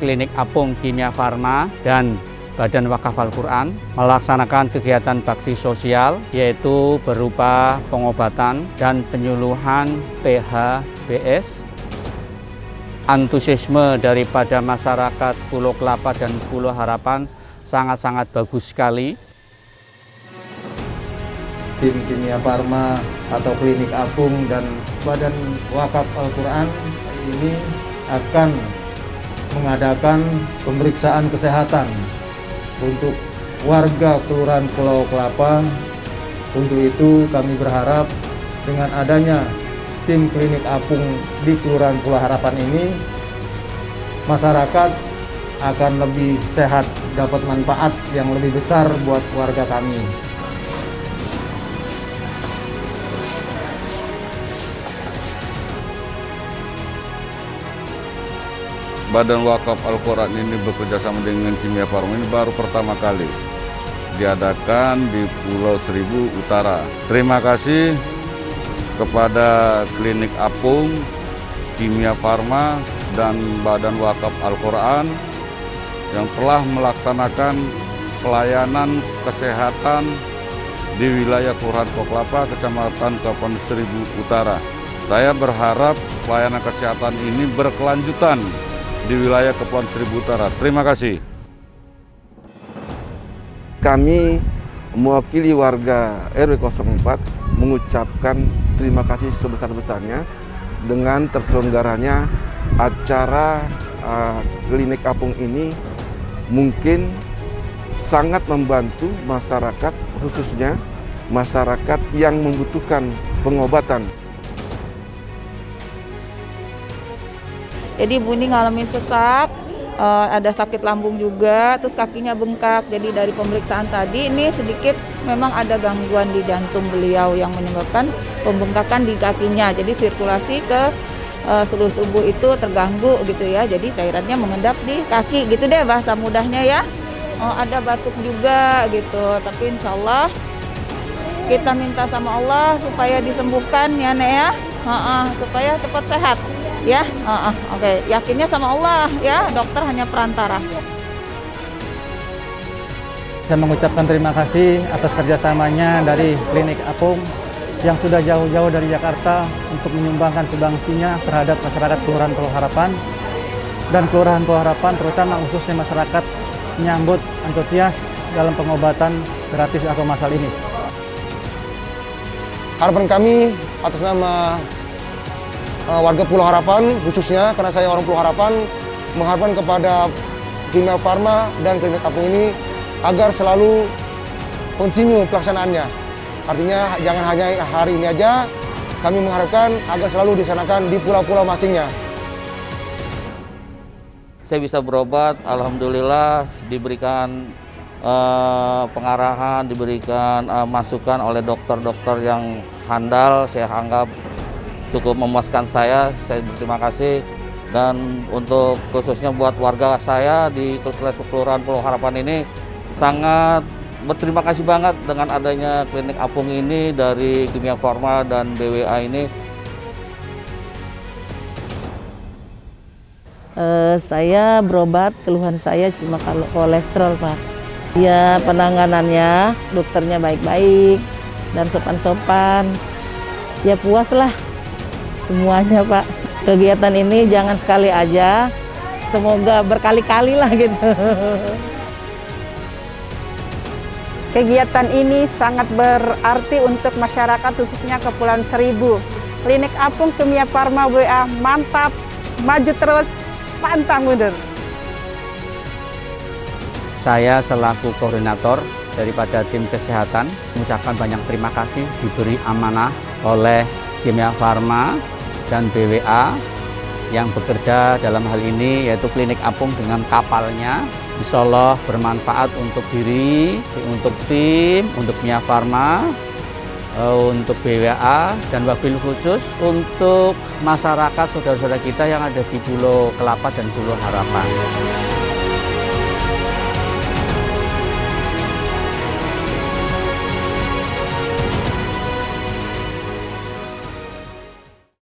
Klinik Apung Kimia Farma dan Badan Wakaf Al-Quran melaksanakan kegiatan bakti sosial yaitu berupa pengobatan dan penyuluhan PHBS antusiasme daripada masyarakat Pulau Kelapa dan Pulau Harapan sangat-sangat bagus sekali. Tim kimia farma atau klinik apung dan badan wakaf Al-Quran ini akan mengadakan pemeriksaan kesehatan untuk warga Kelurahan Pulau Kelapa. Untuk itu kami berharap dengan adanya tim klinik apung di Kelurahan Pulau Harapan ini, masyarakat akan lebih sehat, dapat manfaat yang lebih besar buat warga kami. Badan Wakaf Al-Quran ini bekerja sama dengan Kimia Farma ini baru pertama kali diadakan di Pulau Seribu Utara. Terima kasih kepada Klinik Apung, Kimia Farma, dan Badan Wakaf Al-Quran yang telah melaksanakan pelayanan kesehatan di wilayah Kelurahan Koklapa, Kecamatan Kapan Seribu Utara. Saya berharap pelayanan kesehatan ini berkelanjutan di wilayah Kepulauan Seribu Utara. Terima kasih. Kami mewakili warga RW 04 mengucapkan terima kasih sebesar-besarnya dengan terselenggaranya acara uh, klinik apung ini mungkin sangat membantu masyarakat khususnya masyarakat yang membutuhkan pengobatan Jadi Ibu ini ngalamin sesak, uh, ada sakit lambung juga, terus kakinya bengkak. Jadi dari pemeriksaan tadi ini sedikit memang ada gangguan di jantung beliau yang menyebabkan pembengkakan di kakinya. Jadi sirkulasi ke uh, seluruh tubuh itu terganggu gitu ya. Jadi cairannya mengendap di kaki gitu deh bahasa mudahnya ya. Uh, ada batuk juga gitu, tapi insya Allah kita minta sama Allah supaya disembuhkan ya Nek ya, uh -uh, supaya cepat sehat ya uh, uh, oke okay. yakinnya sama Allah ya dokter hanya perantara saya mengucapkan terima kasih atas kerjasamanya dari klinik Apung yang sudah jauh-jauh dari Jakarta untuk menyumbangkan subangsinya terhadap masyarakat Kelurahan Pulau Harapan dan Kelurahan Pulau Harapan terutama khususnya masyarakat menyambut antusias dalam pengobatan gratis atau masal ini. Harapan kami atas nama warga Pulau Harapan khususnya karena saya orang Pulau Harapan mengharapkan kepada Kimia Farma dan Klinik Apung ini agar selalu kontinu pelaksanaannya. Artinya jangan hanya hari ini aja, kami mengharapkan agar selalu disanakan di pulau-pulau masingnya. Saya bisa berobat, Alhamdulillah diberikan uh, pengarahan, diberikan uh, masukan oleh dokter-dokter yang handal, saya anggap cukup memuaskan saya. Saya berterima kasih dan untuk khususnya buat warga saya di Kelurahan Pulau Harapan ini sangat berterima kasih banget dengan adanya klinik apung ini dari Kimia Farma dan BWA ini. Uh, saya berobat, keluhan saya cuma kalau kolesterol Pak. Ya penanganannya, dokternya baik-baik dan sopan-sopan. Ya puas lah semuanya Pak. Kegiatan ini jangan sekali aja, semoga berkali-kali lah gitu. Kegiatan ini sangat berarti untuk masyarakat khususnya Kepulauan Seribu. Klinik Apung Kimia Farma WA mantap, maju terus, pantang mundur. Saya selaku koordinator daripada tim kesehatan mengucapkan banyak terima kasih diberi amanah oleh Kimia Farma dan BWA yang bekerja dalam hal ini yaitu klinik apung dengan kapalnya Insya Allah bermanfaat untuk diri, untuk tim, untuk Mia Farma, eh, untuk BWA dan wabil khusus untuk masyarakat saudara-saudara kita yang ada di Pulau Kelapa dan Pulau Harapan.